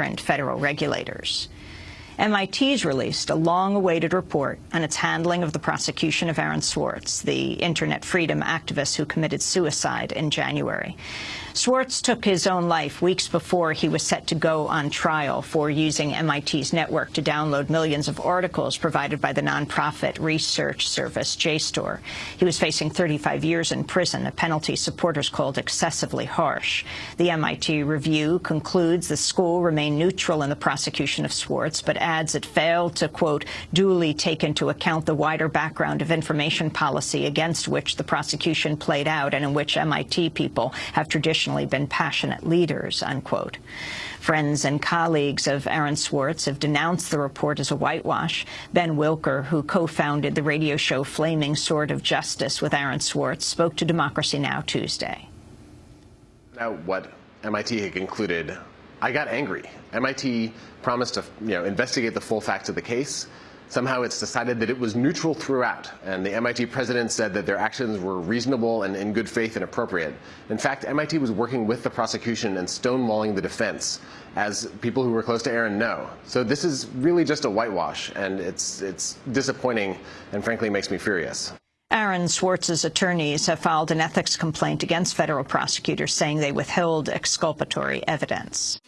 fingerprint federal regulators. MIT's released a long-awaited report on its handling of the prosecution of Aaron Swartz, the internet freedom activist who committed suicide in January. Swartz took his own life weeks before he was set to go on trial for using MIT's network to download millions of articles provided by the nonprofit research service JSTOR. He was facing 35 years in prison, a penalty supporters called excessively harsh. The MIT review concludes the school remained neutral in the prosecution of Swartz, but adds it failed to, quote, duly take into account the wider background of information policy against which the prosecution played out and in which MIT people have traditionally traditionally been passionate leaders, unquote. Friends and colleagues of Aaron Swartz have denounced the report as a whitewash. Ben Wikler, who co-founded the radio show Flaming Sword of Justice with Aaron Swartz, spoke to Democracy Now! Tuesday. Now, what MIT had concluded, I got angry. MIT promised to you know, investigate the full facts of the case. Somehow it's decided that it was neutral throughout, and the MIT president said that their actions were reasonable and in good faith and appropriate. In fact, MIT was working with the prosecution and stonewalling the defense, as people who were close to Aaron know. So this is really just a whitewash, and it's, it's disappointing and frankly makes me furious. Aaron Swartz's attorneys have filed an ethics complaint against federal prosecutors saying they withheld exculpatory evidence.